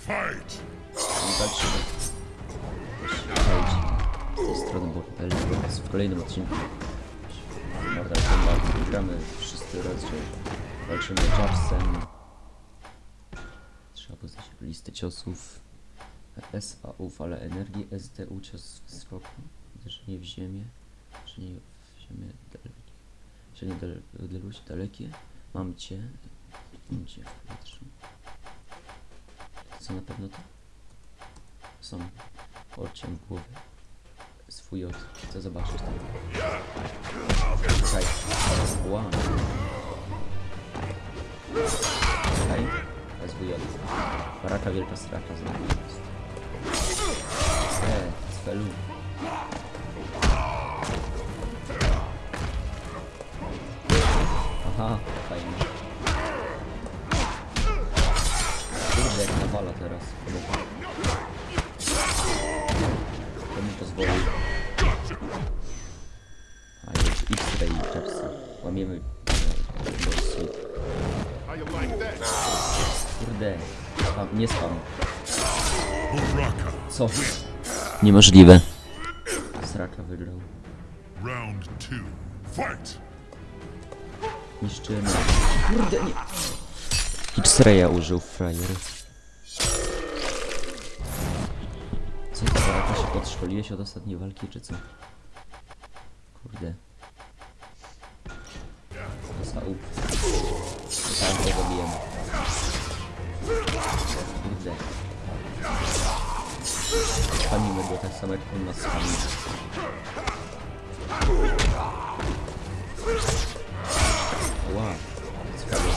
Fight! Walczymy. Przejdź z strony, bo tutaj jest w kolejnym odcinku Mortal Kombat gramy wszyscy raczej. Walczymy Jabsem. Trzeba poznać listę ciosów. S, A, U, fala energii, S, D, U, cios w skoku. Uderzenie w ziemię. Uderzenie w ziemię dalekie. Uderzenie odległości dalekie. Mam cię. Mam cię w powietrzu. Co na pewno to? Są odcień głowy. Swój od. Chcę zobaczyć tam. Czekaj. Wow. Czekaj. SWJ. Baraka wielka straka znowu jest. Eee, cfelu. Kurde. Spam, nie spam. Co? Niemożliwe. Sraka wygrał. Round two. Fight! Niszczymy. Kurde, nie. X-Raya użył frajer. Co to, Baraka się podszkoliłeś od ostatniej walki, czy co? Kurde. Tam go zabijemy. Kurde. Spamimy go tak samo jak on nas spami. Wow, ciekawe.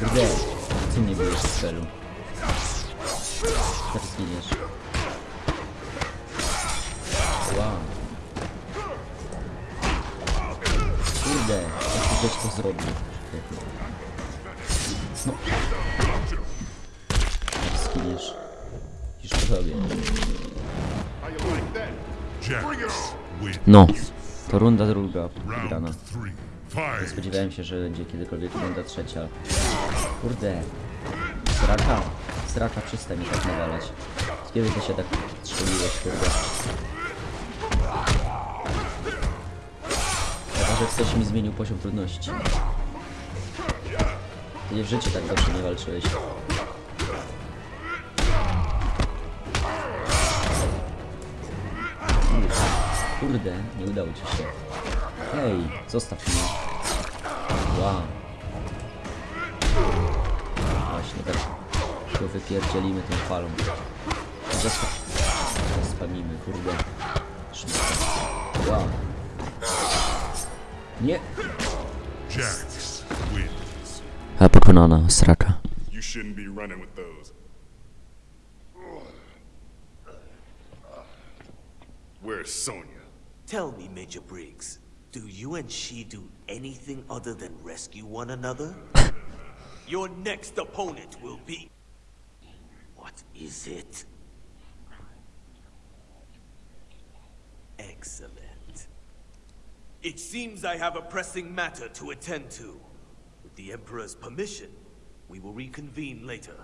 Kurde, co mnie bijesz z ktoś to zrobił. No. Zginiesz. Już wins. No, to runda druga wygrana. Fight! Spodziewałem się, że będzie kiedykolwiek runda trzecia. Kurde. Sraka. Sraka, przestań mi tak nawalać. Kiedy ty się tak strzeliłeś, kurde? Że ktoś mi zmienił poziom trudności. Ty w życiu tak dobrze nie walczyłeś. Kurde, nie udało ci się. Hej, zostaw mnie. Wow. Właśnie tak go wypierdzielimy tą falą. Zostaw. Kurde. Wow. Nie. Jax wins. A pokonana, sraka. You shouldn't be running with those. Where's Sonya? Tell me, Major Briggs, do you and she do anything other than rescue one another? Your next opponent will be... What is it? Excellent. It seems I have a pressing matter to attend to. With the Emperor's permission, we will reconvene later.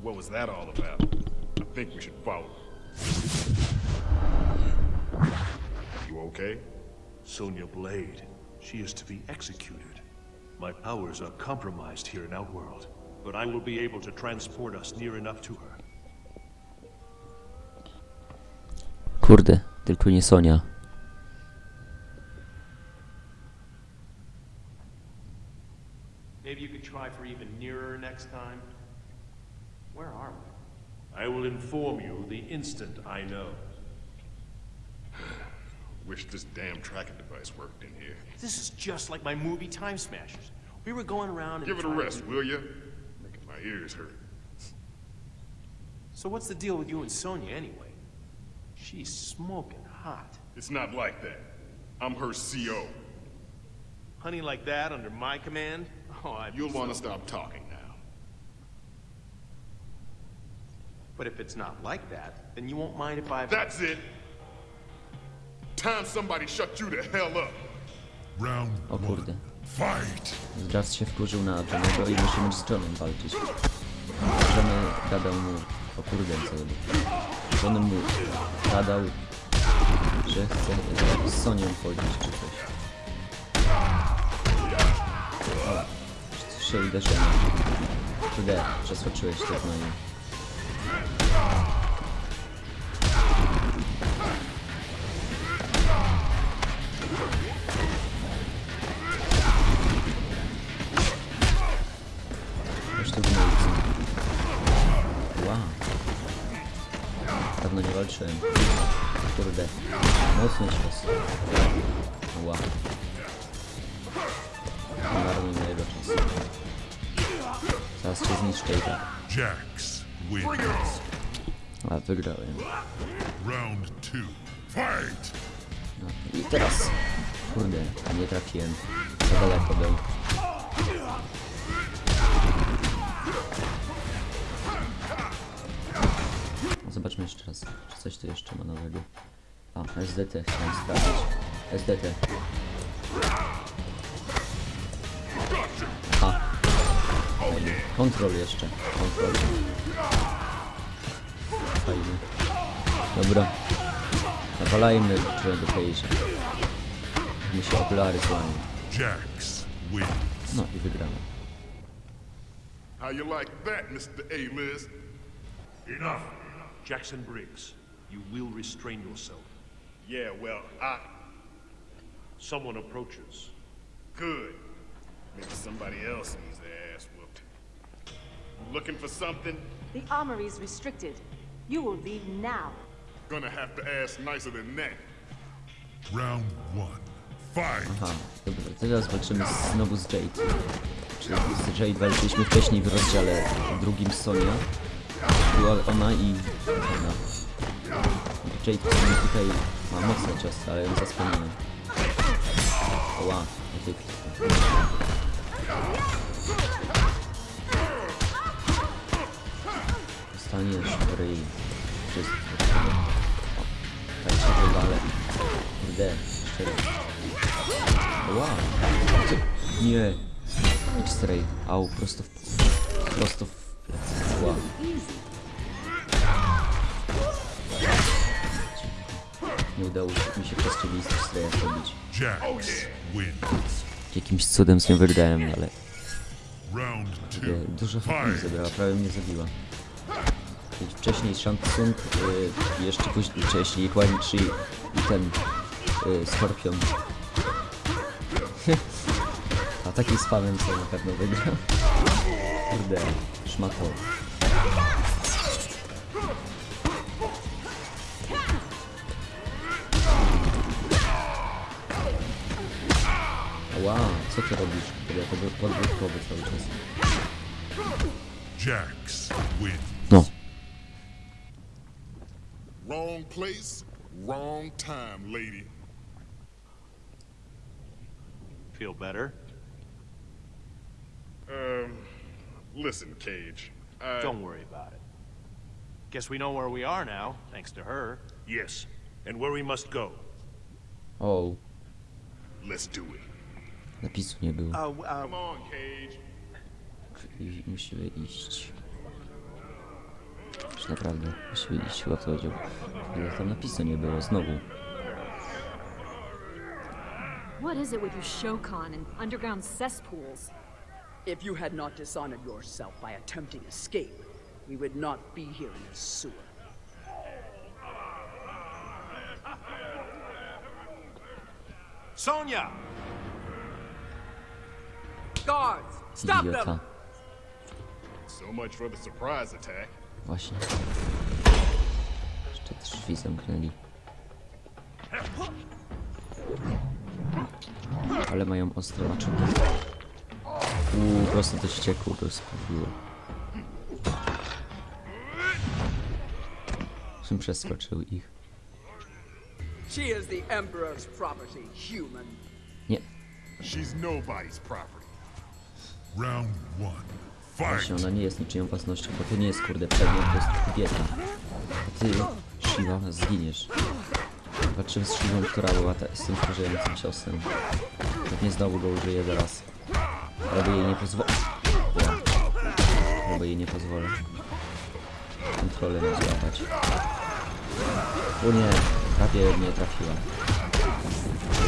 What was that all about? I think we should follow. You okay? Sonya Blade. She is to be executed. My powers are compromised here in Outworld, but I will be able to transport us near enough to her. Kurde, tylko nie Sonia. Maybe you could try for even nearer next time. Where are we? I will inform you the instant I know. Wish this damn tracking device worked in here. This is just like my movie Time Smashers. We were going around and Give it a rest, will you? Making my ears hurt. So what's the deal with you and Sonya anyway? She's smoking hot. It's not like that. I'm her CO. Honey like that under my command? Oh, I. You'll want to stop talking now. But if it's not like that, then you won't mind if I... That's it. Time somebody shut you the hell up. Round O one. kurde. Fight! Zdrad się wkurzył na Johnego i musimy z Johnem walczyć. Johnny gadał mu... O kurde, co robię. Johnny mu gadał, że chce z Sonią chodzić czy coś. O, trzy uderzenia. Kurde, przeskoczyłeś to gnoju. Już Wow. Dawno nie walczyłem. Kurde. Mocny cios. Nie marnuj mojego czasu. Zaraz cię zniszczę i tak. Jax wins. A, wygrałem. Round two. Fight! No. I teraz. Kurde, a nie trafiłem. Za daleko był. Zobaczmy jeszcze raz, czy coś tu jeszcze ma nowego. A, SDT chciałem sprawdzić. SDT. Aha. Fajnie. Kontrol jeszcze. Kontrol. Fajnie. Dobra. Nawalajmy do Cage'a. Mi się okulary złamią. No i wygramy. How you like that, Mr. A-list? Enough! Jackson Briggs, you will restrain yourself. Yeah, well, I... Someone approaches. Good. Maybe somebody else needs their ass whooped. Looking for something? The armory's restricted. You will leave now. Gonna have to ask nicer than that. Round one. Fight! Aha, dobra, teraz walczymy z, znowu z Jade. Czyli z Jade walczyliśmy wcześniej w rozdziale drugim z Sonia. Była ona i ona. Sumie tutaj ma mocne ciosy, ale ją zasłoniłem. Oła, jakie Dostaniesz ryj. Wszystko. Tak się wywalę. Kurde, jeszcze raz. Co? Nie. X-ray. Au. Prosto w... Nie udało mi się przez ciebie z X-raya zrobić. Jakimś cudem z nią wygrałem, ale Round e, two. dużo mi Fight! zabrała, prawie mnie zabiła. Wcześniej Shansung, y, jeszcze później, wcześniej Huan Chi i ten y, Skorpion. A taki spamem co na pewno wygrał. Kurde, szmato. Co ty robisz? Kurde, to był podwórkowy cały czas. Jax wins. No, Wrong place, wrong time, lady. Feel better? Um, listen, Cage. I... Don't worry about it. Guess we know where we are now, thanks to her. Yes. And where we must go. Oh. Let's do it. Napisu nie było. I musimy iść. Już naprawdę, musimy iść chyba to chodziło. Ale tam napisu nie było, znowu. What is it with you Shokan and underground cesspools? If you had not dishonored yourself by attempting escape, we would not be here in this sewer. Sonia! Idiota. them! So much for the surprise attack. Właśnie. Jeszcze drzwi zamknęli. Ale mają ostre maczugi. Uuu, prosto do ścieku rozprawiło. Czym przeskoczył ich? She is the Emperor's property, human. Nie. She's nobody's property. Właśnie, ona nie jest niczyją własnością, bo to nie jest kurde przedmiot, to jest kobieta. A ty, Shiva, zginiesz. Walczymy z Shivą, która była ta, z tym wkurzającym ciosem. Pewnie znowu go użyję zaraz. Ale jej nie pozwolę. Albo jej nie pozwolę. Kontrolę nie złapać. O nie, prawie mnie trafiła.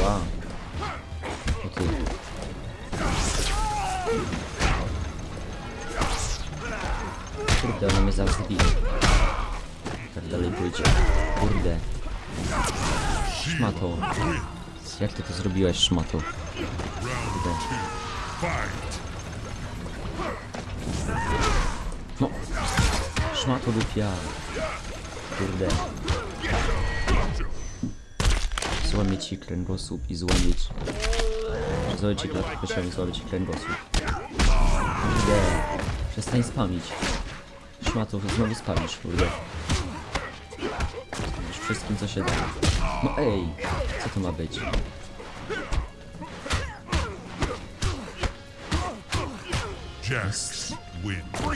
Wow. O ty. Kurde, ona mnie zaraz zabije. Tak dalej pójdzie. Kurde. Szmato. Jak ty to zrobiłaś, szmato? Kurde. No. Szmato dupia. Kurde. Złamię ci kręgosłup i złamię ci... Złamię ci i złamię ci kręgosłup. Kurde. Przestań spamić. Szmato, znowu spamisz, kurde. Spamisz wszystkim, co się da. No ej, co to ma być?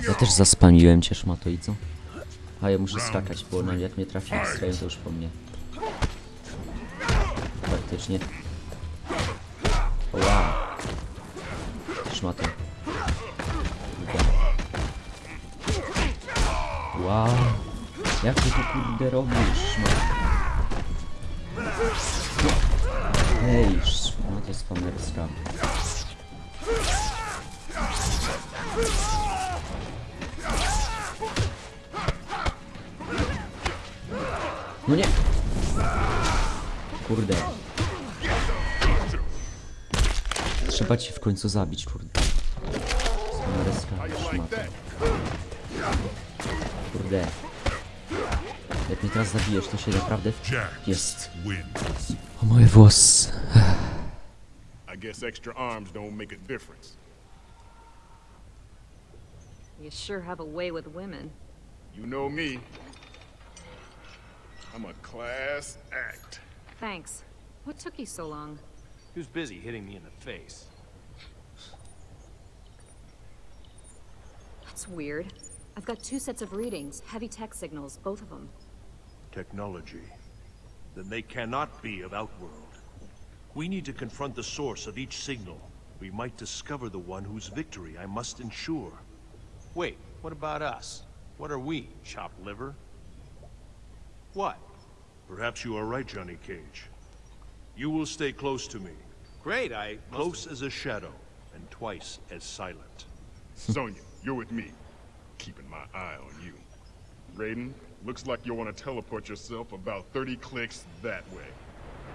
Ja też zaspamiłem cię, szmato, i co? A ja muszę skakać, bo ona jak mnie trafi strojem, to już po mnie. Faktycznie. O, Wow. Szmato. Wow. Jak ty to kurde robisz, szmato? Hej, szmato spamerska. No nie! Kurde. Trzeba cię w końcu zabić, kurde. Spamereska, szmata. Kurde. Jak mnie teraz zabijesz, to się naprawdę... Jest. O moje włosy. I guess extra arms don't make a difference. You sure have a way with women. You know me. I'm a class act. Thanks. What took you so long? Who's busy hitting me in the face? That's weird. I've got two sets of readings, heavy tech signals, both of them. Technology. Then they cannot be of Outworld. We need to confront the source of each signal. We might discover the one whose victory I must ensure. Wait, what about us? What are we, chopped liver? What? Perhaps you are right, Johnny Cage. You will stay close to me. Great, I... Close as a shadow, and twice as silent. Sonya, you're with me. Keeping my eye on you. Raiden, looks like you'll want to teleport yourself about 30 clicks that way.